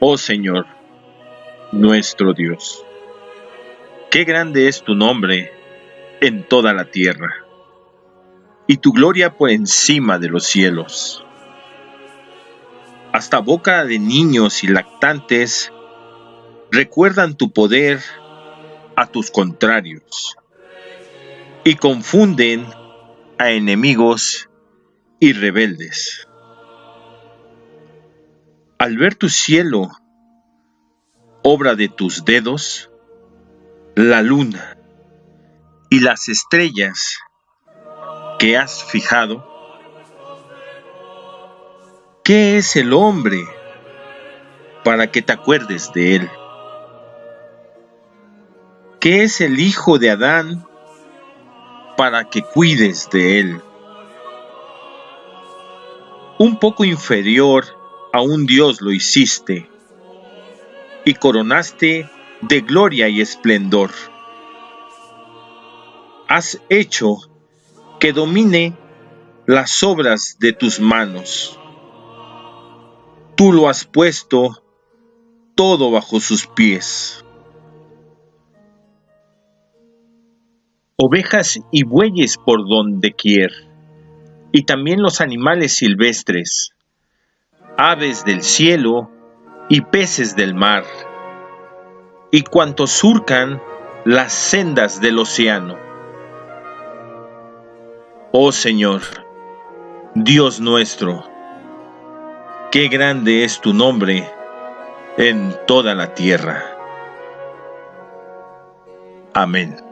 oh Señor, nuestro Dios. Qué grande es tu nombre en toda la tierra, y tu gloria por encima de los cielos. Hasta boca de niños y lactantes recuerdan tu poder a tus contrarios y confunden a enemigos y rebeldes. Al ver tu cielo, obra de tus dedos, la luna y las estrellas que has fijado, ¿qué es el hombre para que te acuerdes de él? ¿Qué es el hijo de Adán para que cuides de él? Un poco inferior a un Dios lo hiciste y coronaste de gloria y esplendor. Has hecho que domine las obras de tus manos. Tú lo has puesto todo bajo sus pies. ovejas y bueyes por donde quier, y también los animales silvestres, aves del cielo y peces del mar, y cuantos surcan las sendas del océano. Oh Señor, Dios nuestro, qué grande es tu nombre en toda la tierra. Amén.